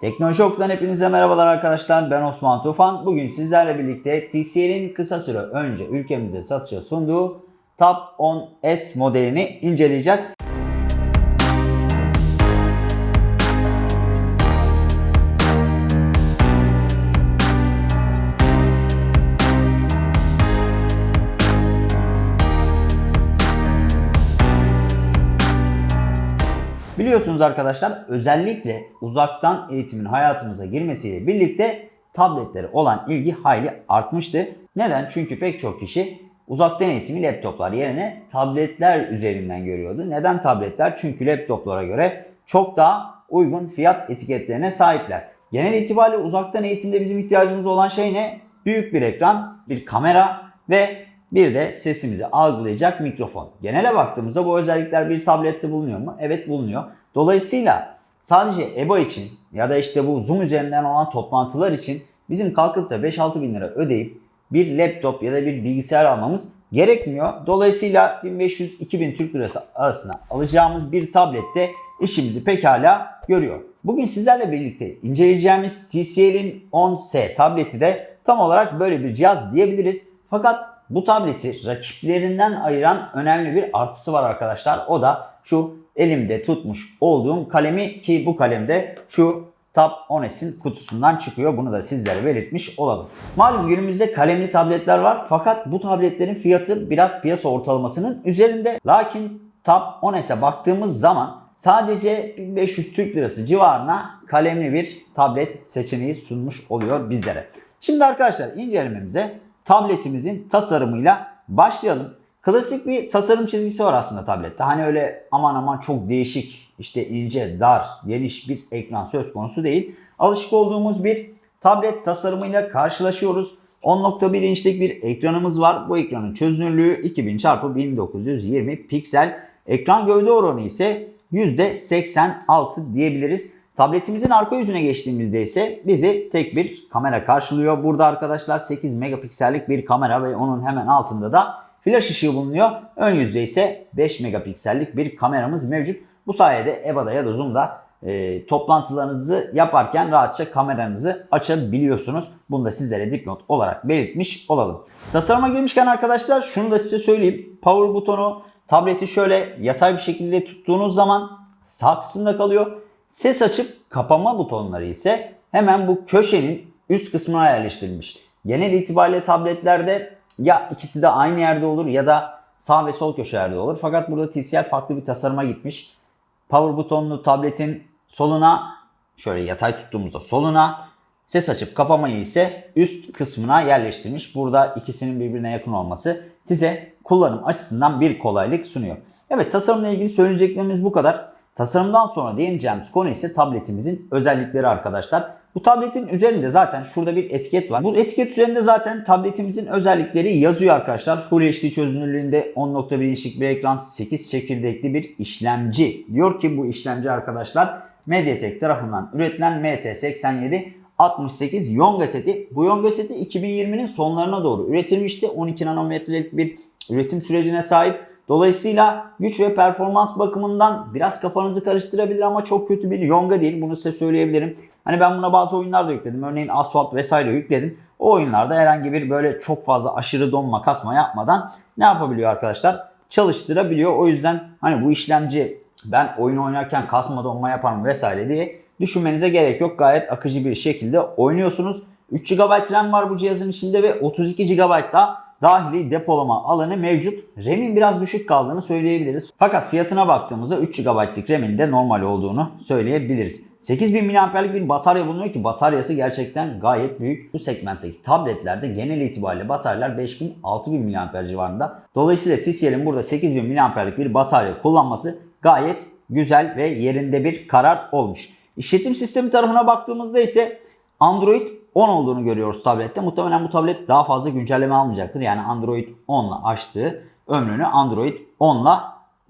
Teknoloji hepinize merhabalar arkadaşlar. Ben Osman Tufan. Bugün sizlerle birlikte TCL'in kısa süre önce ülkemize satışa sunduğu Tab 10S modelini inceleyeceğiz. Biliyorsunuz arkadaşlar özellikle uzaktan eğitimin hayatımıza girmesiyle birlikte tabletlere olan ilgi hayli artmıştı. Neden? Çünkü pek çok kişi uzaktan eğitimi laptoplar yerine tabletler üzerinden görüyordu. Neden tabletler? Çünkü laptoplara göre çok daha uygun fiyat etiketlerine sahipler. Genel itibariyle uzaktan eğitimde bizim ihtiyacımız olan şey ne? Büyük bir ekran, bir kamera ve bir de sesimizi algılayacak mikrofon. Genele baktığımızda bu özellikler bir tablette bulunuyor mu? Evet bulunuyor. Dolayısıyla sadece EBA için ya da işte bu Zoom üzerinden olan toplantılar için bizim kalkıp da 5-6 bin lira ödeyip bir laptop ya da bir bilgisayar almamız gerekmiyor. Dolayısıyla 1500-2000 Türk Lirası arasında alacağımız bir tablette işimizi pekala görüyor. Bugün sizlerle birlikte inceleyeceğimiz TCL'in 10S tableti de tam olarak böyle bir cihaz diyebiliriz. Fakat bu tableti rakiplerinden ayıran önemli bir artısı var arkadaşlar. O da şu elimde tutmuş olduğum kalemi ki bu kalemde şu Tab 10s'in kutusundan çıkıyor. Bunu da sizlere belirtmiş olalım. Malum günümüzde kalemli tabletler var fakat bu tabletlerin fiyatı biraz piyasa ortalamasının üzerinde. Lakin Tab 10s'e baktığımız zaman sadece 1500 Türk Lirası civarına kalemli bir tablet seçeneği sunmuş oluyor bizlere. Şimdi arkadaşlar incelememize tabletimizin tasarımıyla başlayalım. Klasik bir tasarım çizgisi var aslında tablette. Hani öyle aman aman çok değişik, işte ince, dar, geniş bir ekran söz konusu değil. Alışık olduğumuz bir tablet tasarımıyla karşılaşıyoruz. 10.1 inçlik bir ekranımız var. Bu ekranın çözünürlüğü 2000 x 1920 piksel. Ekran gövde oranı ise %86 diyebiliriz. Tabletimizin arka yüzüne geçtiğimizde ise bizi tek bir kamera karşılıyor. Burada arkadaşlar 8 megapiksellik bir kamera ve onun hemen altında da flash ışığı bulunuyor. Ön yüzde ise 5 megapiksellik bir kameramız mevcut. Bu sayede EBA'da ya da Zoom'da e, toplantılarınızı yaparken rahatça kameranızı açabiliyorsunuz. Bunu da sizlere dipnot olarak belirtmiş olalım. Tasarıma girmişken arkadaşlar şunu da size söyleyeyim. Power butonu tableti şöyle yatay bir şekilde tuttuğunuz zaman sağ kısımda kalıyor. Ses açıp kapama butonları ise hemen bu köşenin üst kısmına yerleştirilmiş. Genel itibariyle tabletlerde ya ikisi de aynı yerde olur ya da sağ ve sol köşelerde olur. Fakat burada TCL farklı bir tasarıma gitmiş. Power butonlu tabletin soluna şöyle yatay tuttuğumuzda soluna ses açıp kapamayı ise üst kısmına yerleştirmiş. Burada ikisinin birbirine yakın olması size kullanım açısından bir kolaylık sunuyor. Evet tasarımla ilgili söyleyeceklerimiz bu kadar. Tasarımdan sonra değineceğimiz konu ise tabletimizin özellikleri arkadaşlar. Bu tabletin üzerinde zaten şurada bir etiket var. Bu etiket üzerinde zaten tabletimizin özellikleri yazıyor arkadaşlar. Full HD çözünürlüğünde 10.1 inçlik bir ekran 8 çekirdekli bir işlemci. Diyor ki bu işlemci arkadaşlar MediaTek tarafından üretilen MT87 68 Yonga seti. Bu Yonga seti 2020'nin sonlarına doğru üretilmişti. 12 nanometrelik bir üretim sürecine sahip. Dolayısıyla güç ve performans bakımından biraz kafanızı karıştırabilir ama çok kötü bir yonga değil. Bunu size söyleyebilirim. Hani ben buna bazı oyunlar da yükledim. Örneğin Asphalt vesaire yükledim. O oyunlarda herhangi bir böyle çok fazla aşırı donma kasma yapmadan ne yapabiliyor arkadaşlar? Çalıştırabiliyor. O yüzden hani bu işlemci ben oyun oynarken kasma donma yaparım vesaire diye düşünmenize gerek yok. Gayet akıcı bir şekilde oynuyorsunuz. 3 GB RAM var bu cihazın içinde ve 32 GB da dahili depolama alanı mevcut. RAM'in biraz düşük kaldığını söyleyebiliriz. Fakat fiyatına baktığımızda 3 GB'lık RAM'in de normal olduğunu söyleyebiliriz. 8000 mAh'lik bir batarya bulunuyor ki bataryası gerçekten gayet büyük. Bu segmentteki tabletlerde genel itibariyle bataryalar 5000-6000 mAh civarında. Dolayısıyla TCL'in burada 8000 mAh'lik bir batarya kullanması gayet güzel ve yerinde bir karar olmuş. İşletim sistemi tarafına baktığımızda ise Android 10 olduğunu görüyoruz tablette. Muhtemelen bu tablet daha fazla güncelleme almayacaktır. Yani Android 10 ile açtığı ömrünü Android 10 ile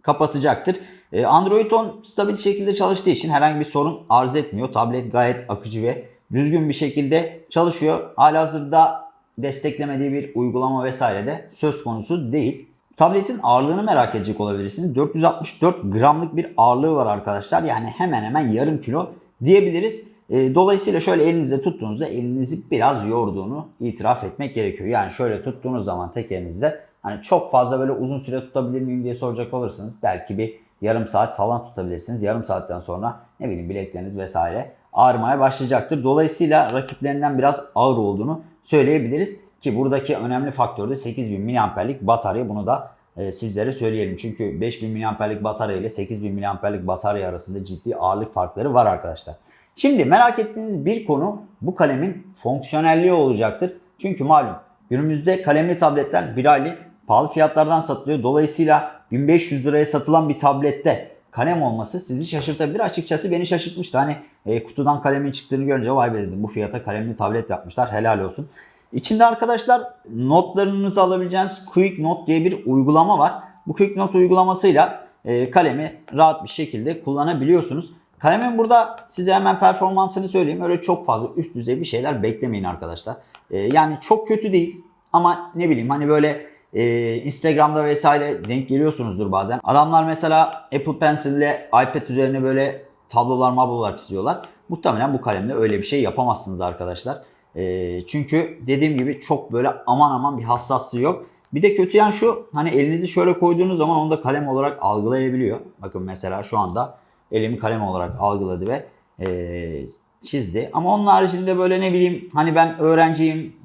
kapatacaktır. Ee, Android 10 stabil şekilde çalıştığı için herhangi bir sorun arz etmiyor. Tablet gayet akıcı ve düzgün bir şekilde çalışıyor. Halihazırda desteklemediği bir uygulama vesaire de söz konusu değil. Tabletin ağırlığını merak edecek olabilirsiniz. 464 gramlık bir ağırlığı var arkadaşlar. Yani hemen hemen yarım kilo diyebiliriz. E, dolayısıyla şöyle elinizde tuttuğunuzda elinizi biraz yorduğunu itiraf etmek gerekiyor. Yani şöyle tuttuğunuz zaman tek elinizde hani çok fazla böyle uzun süre tutabilir miyim diye soracak olursanız belki bir yarım saat falan tutabilirsiniz. Yarım saatten sonra ne bileyim bilekleriniz vesaire ağrımaya başlayacaktır. Dolayısıyla rakiplerinden biraz ağır olduğunu söyleyebiliriz. Ki buradaki önemli faktör de 8000 mAh'lik batarya. Bunu da e, sizlere söyleyelim. Çünkü 5000 mAh'lik batarya ile 8000 mAh'lik batarya arasında ciddi ağırlık farkları var arkadaşlar. Şimdi merak ettiğiniz bir konu bu kalemin fonksiyonelliği olacaktır. Çünkü malum günümüzde kalemli tabletler bir aylık pahalı fiyatlardan satılıyor. Dolayısıyla 1500 liraya satılan bir tablette kalem olması sizi şaşırtabilir. Açıkçası beni şaşırtmıştı. Hani e, kutudan kalemin çıktığını görünce vay be dedim bu fiyata kalemli tablet yapmışlar helal olsun. İçinde arkadaşlar notlarınızı alabileceğiniz Quick Note diye bir uygulama var. Bu Quick Note uygulamasıyla e, kalemi rahat bir şekilde kullanabiliyorsunuz. Kalemin burada size hemen performansını söyleyeyim. Öyle çok fazla üst düzey bir şeyler beklemeyin arkadaşlar. E, yani çok kötü değil ama ne bileyim hani böyle e, Instagram'da vesaire denk geliyorsunuzdur bazen. Adamlar mesela Apple Pencil ile iPad üzerine böyle tablolar mablolar çiziyorlar. Muhtemelen bu kalemle öyle bir şey yapamazsınız arkadaşlar. E, çünkü dediğim gibi çok böyle aman aman bir hassaslığı yok. Bir de kötü yan şu hani elinizi şöyle koyduğunuz zaman onu da kalem olarak algılayabiliyor. Bakın mesela şu anda elimi kalem olarak algıladı ve e, çizdi. Ama onun haricinde böyle ne bileyim hani ben öğrenciyim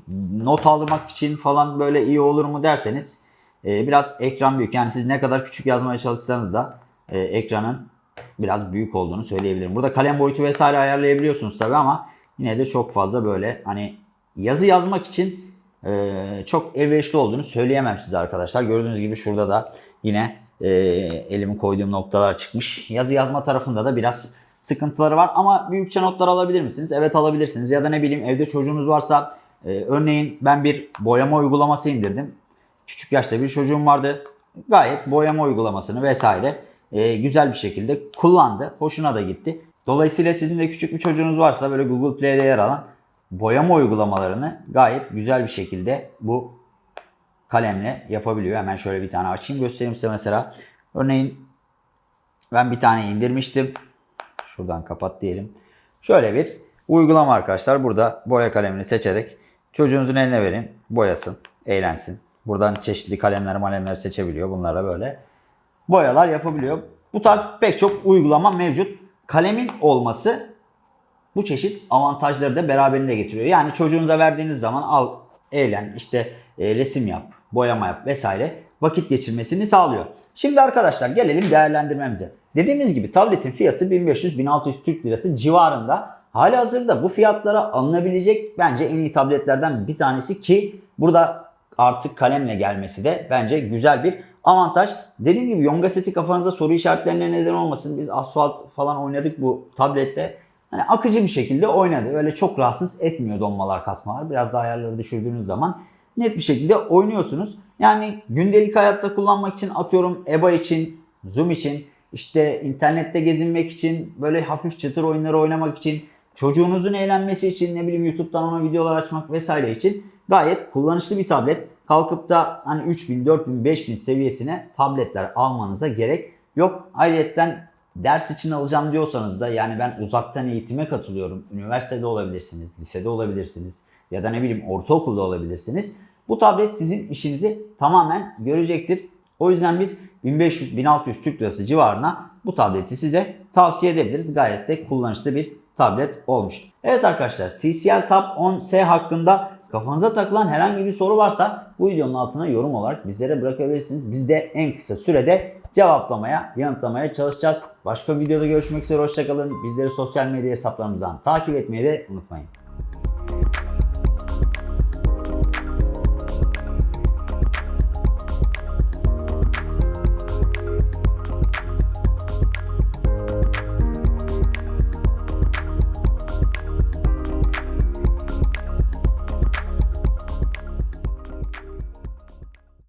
not almak için falan böyle iyi olur mu derseniz e, biraz ekran büyük. Yani siz ne kadar küçük yazmaya çalışsanız da e, ekranın biraz büyük olduğunu söyleyebilirim. Burada kalem boyutu vesaire ayarlayabiliyorsunuz tabi ama yine de çok fazla böyle hani yazı yazmak için e, çok elverişli olduğunu söyleyemem size arkadaşlar. Gördüğünüz gibi şurada da yine e, elimi koyduğum noktalar çıkmış. Yazı yazma tarafında da biraz sıkıntıları var ama büyükçe notlar alabilir misiniz? Evet alabilirsiniz. Ya da ne bileyim evde çocuğunuz varsa e, örneğin ben bir boyama uygulaması indirdim. Küçük yaşta bir çocuğum vardı. Gayet boyama uygulamasını vesaire e, güzel bir şekilde kullandı. Hoşuna da gitti. Dolayısıyla sizin de küçük bir çocuğunuz varsa böyle Google Play'de yer alan boyama uygulamalarını gayet güzel bir şekilde bu kalemle yapabiliyor. Hemen şöyle bir tane açayım göstereyim size mesela. Örneğin ben bir tane indirmiştim. Şuradan kapat diyelim. Şöyle bir uygulama arkadaşlar. Burada boya kalemini seçerek çocuğunuzun eline verin. Boyasın, eğlensin. Buradan çeşitli kalemler malemler seçebiliyor. Bunlara böyle boyalar yapabiliyor. Bu tarz pek çok uygulama mevcut. Kalemin olması bu çeşit avantajları da beraberinde getiriyor. Yani çocuğunuza verdiğiniz zaman al, eğlen, işte e, resim yap, boyama yap vesaire vakit geçirmesini sağlıyor. Şimdi arkadaşlar gelelim değerlendirmemize. Dediğimiz gibi tabletin fiyatı 1500-1600 Türk Lirası civarında. Hali hazırda bu fiyatlara alınabilecek bence en iyi tabletlerden bir tanesi ki burada artık kalemle gelmesi de bence güzel bir avantaj. Dediğim gibi Yonga seti kafanıza soru işaretlerine neden olmasın. Biz asfalt falan oynadık bu tablette. Hani akıcı bir şekilde oynadı. Öyle çok rahatsız etmiyor donmalar kasmalar. Biraz daha ayarları düşürdüğünüz zaman net bir şekilde oynuyorsunuz. Yani gündelik hayatta kullanmak için atıyorum EBA için, Zoom için, işte internette gezinmek için, böyle hafif çıtır oyunları oynamak için, çocuğunuzun eğlenmesi için, ne bileyim YouTube'dan ona videolar açmak vesaire için gayet kullanışlı bir tablet. Kalkıp da hani 3000, 4000, 5000 seviyesine tabletler almanıza gerek yok. Ayrıca ders için alacağım diyorsanız da yani ben uzaktan eğitime katılıyorum. Üniversitede olabilirsiniz, lisede olabilirsiniz ya da ne bileyim ortaokulda olabilirsiniz. Bu tablet sizin işinizi tamamen görecektir. O yüzden biz 1500-1600 Türk Lirası civarına bu tableti size tavsiye edebiliriz. Gayet de kullanışlı bir tablet olmuş. Evet arkadaşlar TCL Tab 10S hakkında kafanıza takılan herhangi bir soru varsa bu videonun altına yorum olarak bizlere bırakabilirsiniz. Biz de en kısa sürede cevaplamaya, yanıtlamaya çalışacağız. Başka videoda görüşmek üzere. Hoşçakalın. Bizleri sosyal medya hesaplarımızdan takip etmeyi de unutmayın.